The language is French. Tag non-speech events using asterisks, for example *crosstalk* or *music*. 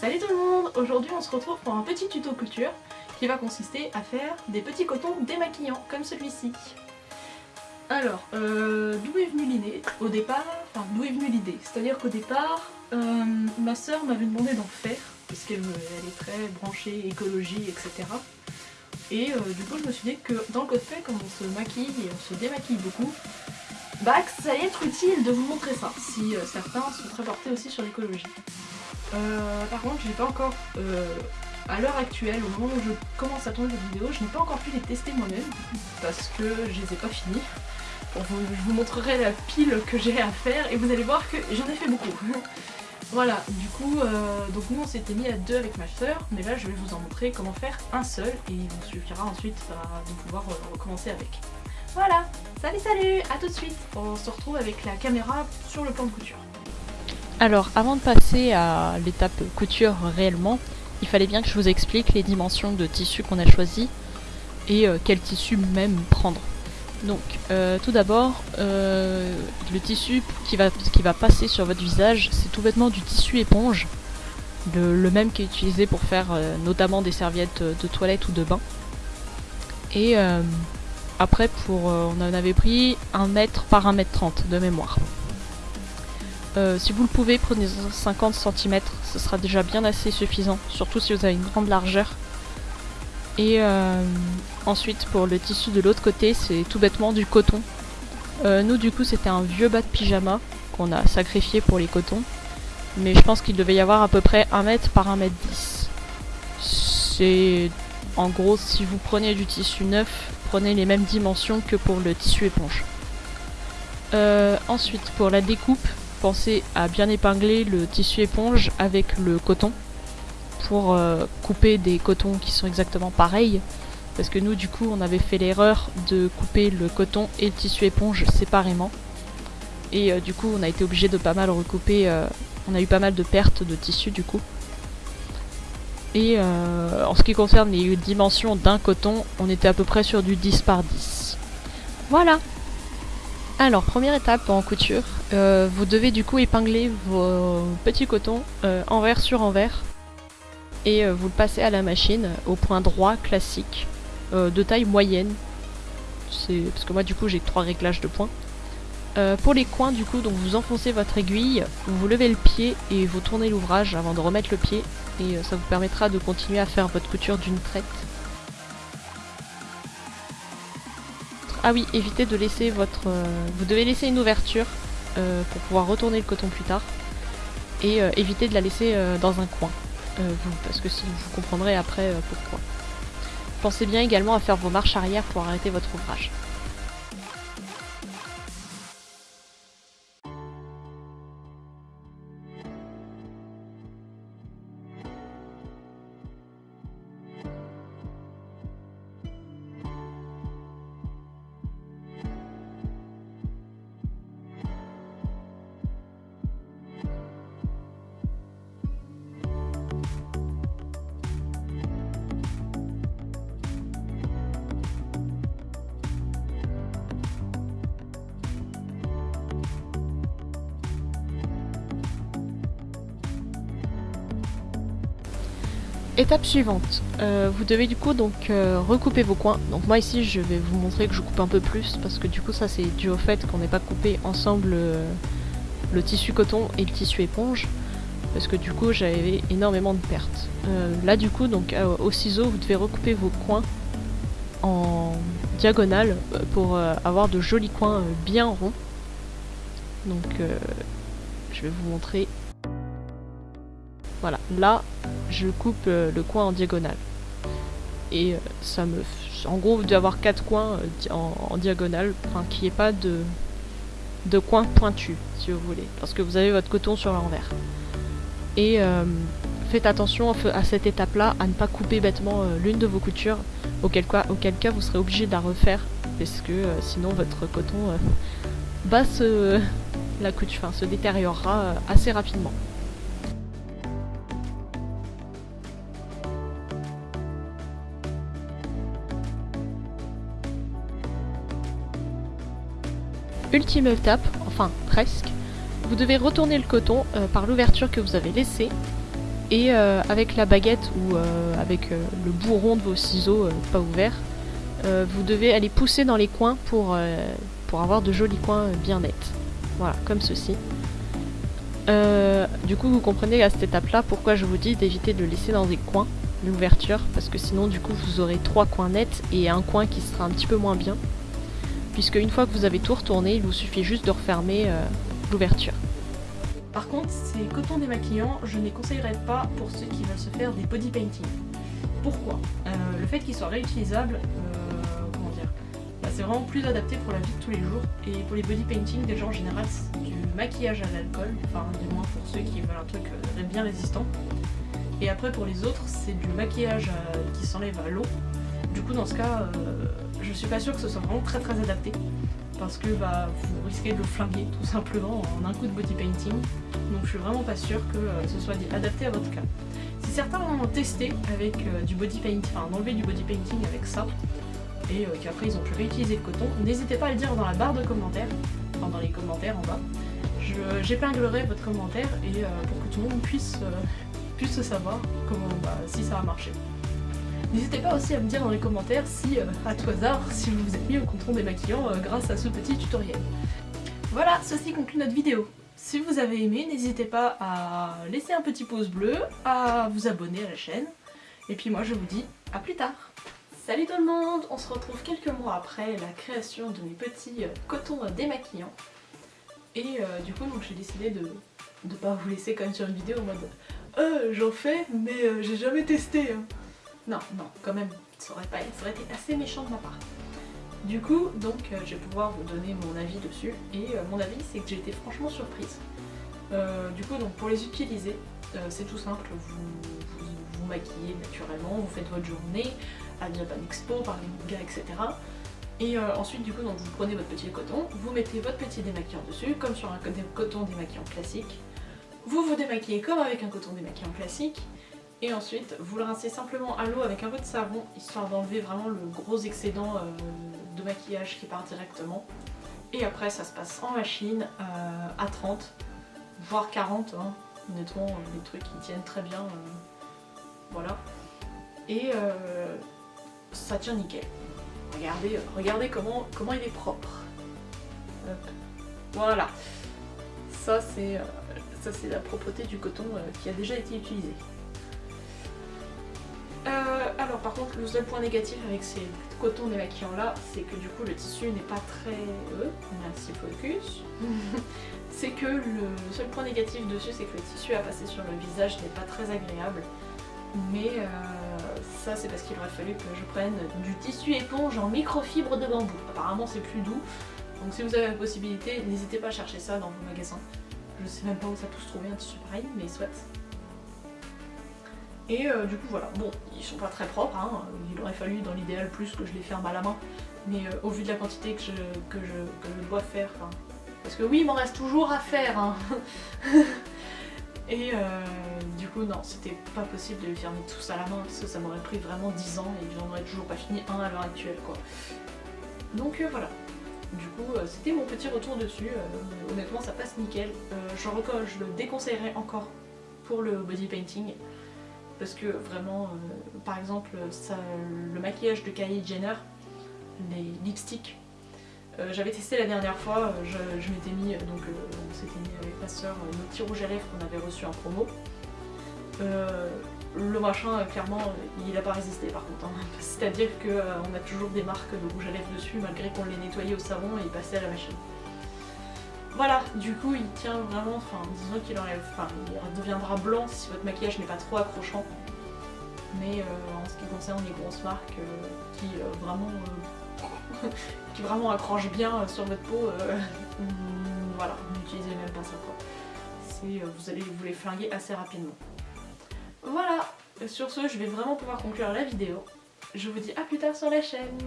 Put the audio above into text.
Salut tout le monde Aujourd'hui on se retrouve pour un petit tuto couture qui va consister à faire des petits cotons démaquillants comme celui-ci. Alors, euh, d'où est venue l'idée? Au départ, enfin d'où est venue l'idée? C'est-à-dire qu'au départ, euh, ma soeur m'avait demandé d'en faire parce qu'elle est très branchée écologie, etc. Et euh, du coup je me suis dit que dans le cosplay, comme on se maquille et on se démaquille beaucoup, bah ça allait être utile de vous montrer ça, si certains sont très portés aussi sur l'écologie. Euh, par contre, j'ai pas encore, euh, à l'heure actuelle, au moment où je commence à tourner cette vidéo, je n'ai pas encore pu les tester moi-même parce que je les ai pas finis. je vous montrerai la pile que j'ai à faire et vous allez voir que j'en ai fait beaucoup. *laughs* voilà, du coup, euh, donc nous on s'était mis à deux avec ma soeur, mais là je vais vous en montrer comment faire un seul et il vous suffira ensuite de pouvoir recommencer avec. Voilà, salut salut, à tout de suite On se retrouve avec la caméra sur le plan de couture. Alors, avant de passer à l'étape couture réellement, il fallait bien que je vous explique les dimensions de tissu qu'on a choisi et euh, quel tissu même prendre. Donc, euh, tout d'abord, euh, le tissu qui va, passer sur votre visage, c'est tout bêtement du tissu éponge, le, même qui est utilisé pour faire notamment des serviettes de toilette ou de bain. Et après, pour, on en avait pris 1 mètre par 1 mètre 30 de mémoire. Euh, si vous le pouvez, prenez 50 cm, ce sera déjà bien assez suffisant, surtout si vous avez une grande largeur. Et euh, ensuite, pour le tissu de l'autre côté, c'est tout bêtement du coton. Euh, nous, du coup, c'était un vieux bas de pyjama qu'on a sacrifié pour les cotons. Mais je pense qu'il devait y avoir à peu près 1 mètre par 1 mètre 10. C'est... En gros, si vous prenez du tissu neuf, prenez les mêmes dimensions que pour le tissu éponge. ensuite, pour la découpe, à bien épingler le tissu éponge avec le coton pour euh, couper des cotons qui sont exactement pareils. Parce que nous, du coup, on avait fait l'erreur de couper le coton et le tissu éponge séparément. Et euh, du coup, on a été obligé de pas mal recouper. Euh, on a eu pas mal de pertes de tissu, du coup. Et en ce qui concerne les dimensions d'un coton, on était à peu près sur du 10 par 10. Voilà alors, première étape en couture, euh, vous devez du coup épingler vos petits cotons euh, envers sur envers et euh, vous le passez à la machine au point droit classique de taille moyenne. C'est parce que moi du coup j'ai trois réglages de points. pour les coins du coup, donc vous enfoncez votre aiguille, vous levez le pied et vous tournez l'ouvrage avant de remettre le pied et ça vous permettra de continuer à faire votre couture d'une traite Ah oui, évitez de laisser votre... Euh, vous devez laisser une ouverture euh, pour pouvoir retourner le coton plus tard. Et euh, évitez de la laisser dans un coin. parce que vous comprendrez après pourquoi. Pensez bien également à faire vos marches arrière pour arrêter votre ouvrage. Étape suivante, euh, vous devez du coup donc euh, recouper vos coins. Donc moi ici je vais vous montrer que je coupe un peu plus parce que du coup ça c'est dû au fait qu'on n'ait pas coupé ensemble euh, le tissu coton et le tissu éponge parce que du coup j'avais énormément de pertes. là du coup donc au ciseau vous devez recouper vos coins en diagonale pour avoir de jolis coins bien ronds. Donc je vais vous montrer. Voilà, là je coupe euh, le coin en diagonale. Et euh, ça me... En gros, vous devez avoir quatre coins euh, en, diagonale, enfin, qui n'y ait pas de, de coin pointu, si vous voulez. Parce que vous avez votre coton sur l'envers. Et faites attention à cette étape-là à ne pas couper bêtement l'une de vos coutures, auquel cas, auquel cas vous serez obligé de la refaire, parce que sinon votre coton *laughs* la se détériorera assez rapidement. Ultime étape, enfin presque, vous devez retourner le coton euh, par l'ouverture que vous avez laissée Et avec la baguette ou avec le bourron de vos ciseaux pas ouverts, vous devez aller pousser dans les coins pour, pour avoir de jolis coins bien nets. Voilà, comme ceci. du coup, vous comprenez à cette étape-là pourquoi je vous dis d'éviter de laisser dans des coins l'ouverture, parce que sinon, du coup, vous aurez trois coins nets et un coin qui sera un petit peu moins bien. Puisque une fois que vous avez tout retourné, il vous suffit juste de refermer l'ouverture. Par contre, ces cotons démaquillants, je ne les conseillerais pas pour ceux qui veulent se faire des body painting. Pourquoi? Euh, Le fait qu'ils soient réutilisables, euh, comment dire, bah, c'est vraiment plus adapté pour la vie de tous les jours. Et pour les body painting, déjà en général, c'est du maquillage à l'alcool, enfin du moins pour ceux qui veulent un truc euh, bien résistant. Et après pour les autres, c'est du maquillage qui s'enlève à l'eau. Du coup dans ce cas, je suis pas sûre que ce soit vraiment très très adapté parce que bah, vous risquez de le flinguer tout simplement en un coup de body painting. Donc je suis vraiment pas sûre que euh, ce soit adapté à votre cas. Si certains ont testé avec euh, du body painting, enfin d'enlever du body painting avec ça, et euh, qu'après ils ont pu réutiliser le coton, n'hésitez pas à le dire dans la barre de commentaires, enfin dans les commentaires en bas. J'épinglerai votre commentaire et pour que tout le monde puisse, puisse savoir comment, bah, si ça a marché. N'hésitez pas aussi à me dire dans les commentaires si, euh, à tout hasard, si vous vous êtes mis au coton démaquillant euh, grâce à ce petit tutoriel. Voilà, ceci conclut notre vidéo. Si vous avez aimé, n'hésitez pas à laisser un petit pouce bleu, à vous abonner à la chaîne, et puis moi je vous dis à plus tard Salut tout le monde On se retrouve quelques mois après la création de mes petits euh, cotons démaquillants. Et du coup j'ai décidé de ne pas vous laisser comme sur une vidéo en mode euh, j'en fais mais j'ai jamais testé hein. Non, non, quand même, ça aurait, pas, ça aurait été assez méchant de ma part. Du coup, donc, euh, je vais pouvoir vous donner mon avis dessus. Et euh, mon avis, c'est que j'ai été franchement surprise. Euh, du coup, donc, pour les utiliser, c'est tout simple. Vous, vous, maquillez naturellement, vous faites votre journée à Japan Expo, par les gars, etc. Et ensuite, du coup, donc, vous prenez votre petit coton, vous mettez votre petit démaquillant dessus, comme sur un coton démaquillant classique. Vous vous démaquillez comme avec un coton démaquillant classique. Et ensuite, vous le rincez simplement à l'eau avec un peu de savon, histoire d'enlever vraiment le gros excédent euh, de maquillage qui part directement. Et après, ça se passe en machine euh, à 30, voire 40. Hein. Honnêtement, les trucs qui tiennent très bien. Euh, voilà. Et ça tient nickel. Regardez, regardez comment, comment il est propre. Voilà. Ça, c'est la propreté du coton qui a déjà été utilisé. Euh, alors par contre le seul point négatif avec ces cotons démaquillants là c'est que du coup le tissu n'est pas très... Euh, merci focus. *laughs* C'est que le seul point négatif dessus c'est que le tissu à passer sur le visage n'est pas très agréable. Mais euh, ça c'est parce qu'il aurait fallu que je prenne du tissu éponge en microfibre de bambou. Apparemment c'est plus doux. Donc si vous avez la possibilité n'hésitez pas à chercher ça dans vos magasins. Je sais même pas où ça peut se trouver un tissu pareil mais soit et euh, du coup voilà, bon, ils sont pas très propres, hein. il aurait fallu dans l'idéal plus que je les ferme à la main, mais euh, au vu de la quantité que je, que je, dois faire, parce que oui, il m'en reste toujours à faire, hein. *laughs* Et euh, du coup non, c'était pas possible de les fermer tous à la main, parce que ça m'aurait pris vraiment 10 ans et j'en aurais toujours pas fini un à l'heure actuelle quoi. Donc voilà, du coup c'était mon petit retour dessus, honnêtement ça passe nickel, je, je le déconseillerais encore pour le body painting, parce que vraiment, euh, par exemple, le maquillage de Kylie Jenner, les lipsticks, euh, j'avais testé la dernière fois, euh, je, m'étais mis, donc on s'était mis avec ma soeur nos petits rouges à lèvres qu'on avait reçus en promo. le machin, clairement, il n'a pas résisté par contre. Hein. *laughs* C'est-à-dire qu'on a toujours des marques de rouge à lèvres dessus malgré qu'on les nettoyait au savon et passait à la machine. Voilà, du coup il tient vraiment, enfin disons qu'il enlève, enfin il deviendra blanc si votre maquillage n'est pas trop accrochant. Mais euh, en ce qui concerne les grosses marques euh, euh, *laughs* qui, vraiment, qui accrochent bien sur votre peau, *laughs* voilà, n'utilisez même pas ça quoi. Vous allez vous les flinguer assez rapidement. Voilà, sur ce je vais vraiment pouvoir conclure la vidéo. Je vous dis à plus tard sur la chaîne.